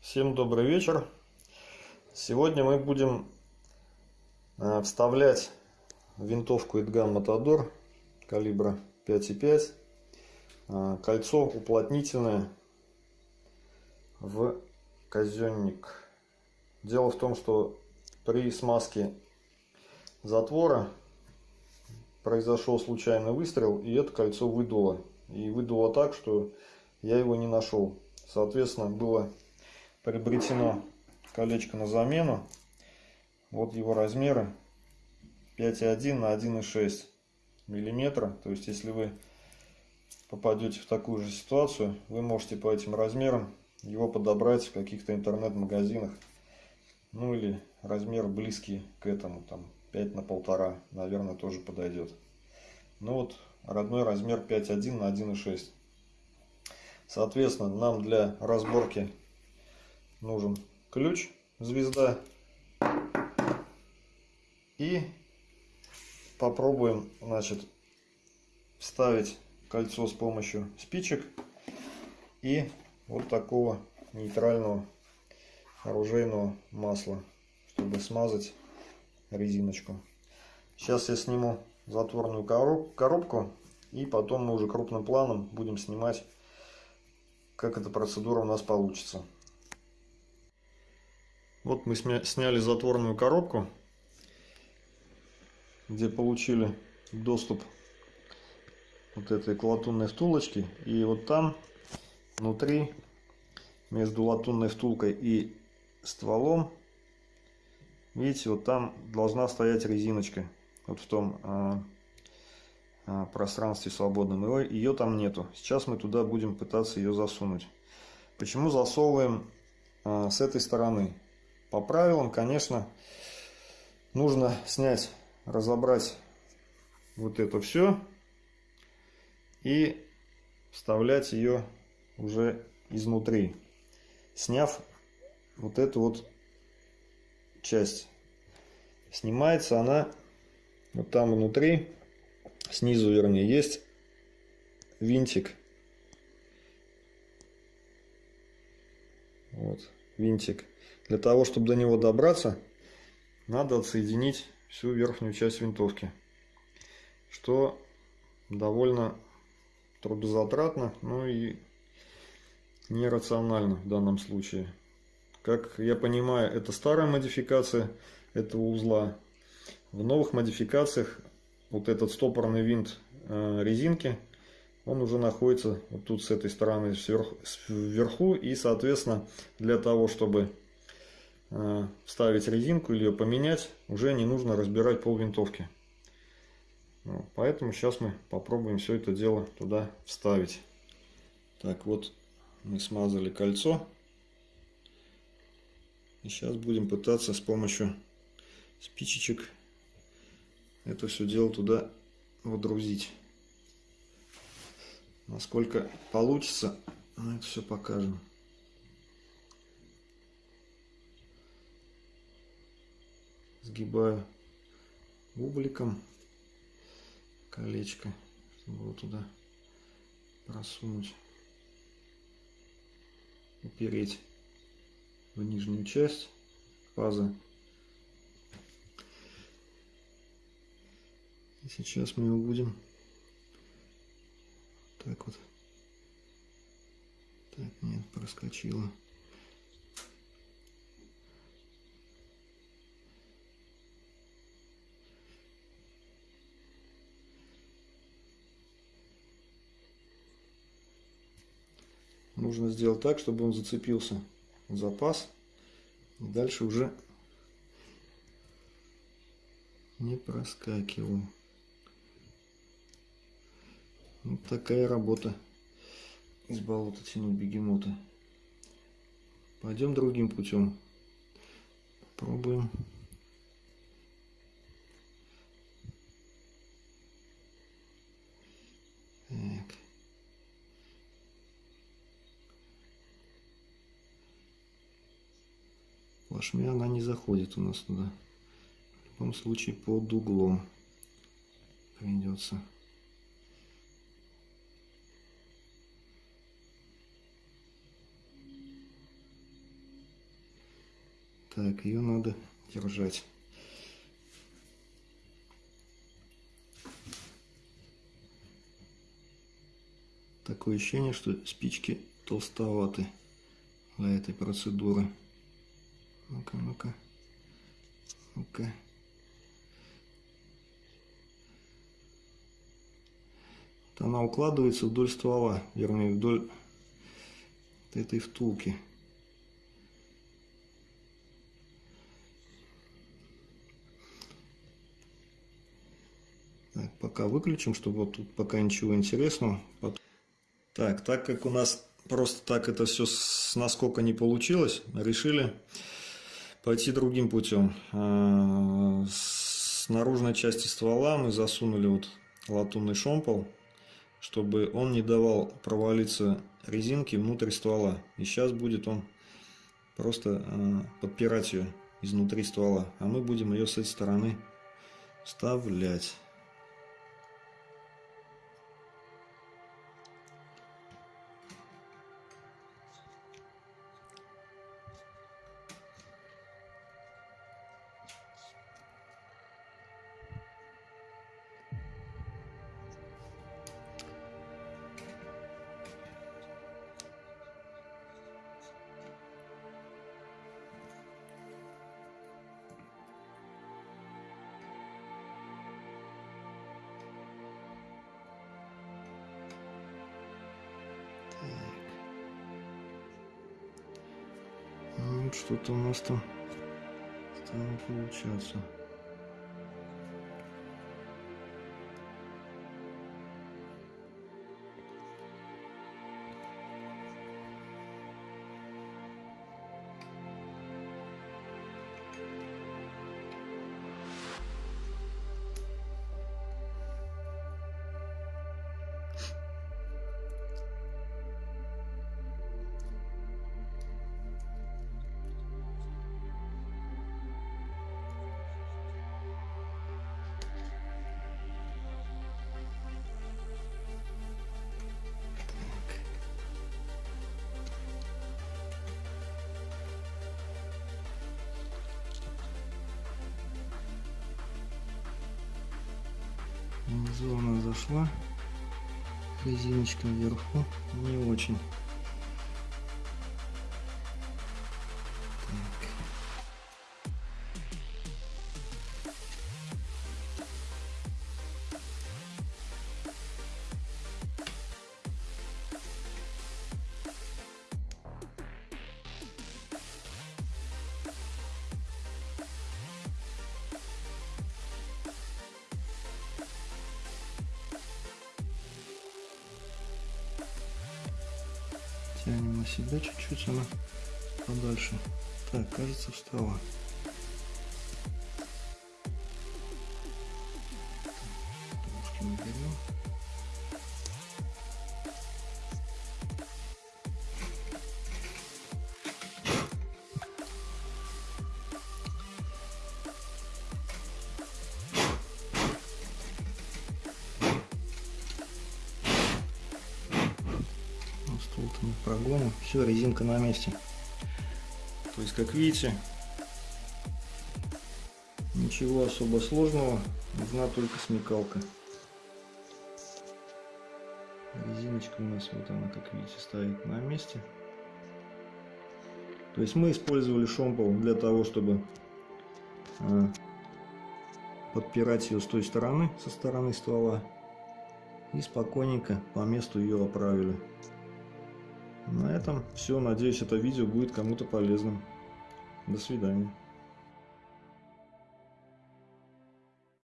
Всем добрый вечер. Сегодня мы будем э, вставлять винтовку Эдган Матадор калибра 5,5 э, кольцо уплотнительное в казенник. Дело в том, что при смазке затвора произошел случайный выстрел и это кольцо выдуло. И выдуло так, что я его не нашел. Соответственно, было приобретено колечко на замену. Вот его размеры 5,1 на 1,6 миллиметра. То есть, если вы попадете в такую же ситуацию, вы можете по этим размерам его подобрать в каких-то интернет-магазинах. Ну или размер близкий к этому, там 5 на полтора, наверное, тоже подойдет. Ну вот, родной размер 5,1 на 1,6. Соответственно, нам для разборки нужен ключ звезда. И попробуем, значит, вставить кольцо с помощью спичек и вот такого нейтрального оружейного масла, чтобы смазать резиночку. Сейчас я сниму затворную коробку и потом мы уже крупным планом будем снимать, как эта процедура у нас получится. Вот мы сняли затворную коробку, где получили доступ вот этой к латунной втулочке. И вот там внутри, между латунной втулкой и стволом, видите, вот там должна стоять резиночка. Вот в том а, а, пространстве свободном. Ее, ее там нету. Сейчас мы туда будем пытаться ее засунуть. Почему засовываем а, с этой стороны? По правилам, конечно, нужно снять, разобрать вот это все и вставлять ее уже изнутри, сняв вот эту вот часть. Снимается она вот там внутри, снизу вернее, есть винтик. Вот, винтик. Для того, чтобы до него добраться, надо отсоединить всю верхнюю часть винтовки. Что довольно трудозатратно, ну и нерационально в данном случае. Как я понимаю, это старая модификация этого узла. В новых модификациях вот этот стопорный винт э, резинки, он уже находится вот тут с этой стороны вверху. И, соответственно, для того, чтобы вставить резинку или ее поменять, уже не нужно разбирать пол винтовки. Поэтому сейчас мы попробуем все это дело туда вставить. Так, вот мы смазали кольцо. И сейчас будем пытаться с помощью спичечек это все дело туда водрузить. Насколько получится, мы это все покажем. Сгибаю бубликом колечко, чтобы его туда просунуть, упереть в нижнюю часть пазы. И сейчас мы его будем так вот. Так, нет, проскочило. Нужно сделать так, чтобы он зацепился в запас. И дальше уже не проскакивал. Вот такая работа из болота тянуть бегемота. Пойдем другим путем. Плашмя она не заходит у нас туда. В любом случае под углом придется. Так, ее надо держать. Такое ощущение, что спички толстоваты для этой процедуры. Ну-ка, ну-ка. Ну-ка. Она укладывается вдоль ствола, вернее, вдоль этой втулки. Так, пока выключим, чтобы вот тут пока ничего интересного. Так, так как у нас просто так это все с наскока не получилось, решили пойти другим путем. А, с наружной части ствола мы засунули вот латунный шомпол, чтобы он не давал провалиться резинки внутрь ствола. И сейчас будет он просто а, подпирать ее изнутри ствола, а мы будем ее с этой стороны вставлять. Что-то у нас там стало получаться. Внизу она зашла. Резиночка вверху не очень. Тянем на себя чуть-чуть, она подальше. Так, кажется, встала. Мы прогоним. Все, резинка на месте. То есть, как видите, ничего особо сложного, нужна только смекалка. Резиночка у нас вот она, как видите, стоит на месте. То есть мы использовали шомпол для того, чтобы а, подпирать ее с той стороны, со стороны ствола. И спокойненько по месту ее оправили. На этом все. Надеюсь, это видео будет кому-то полезным. До свидания.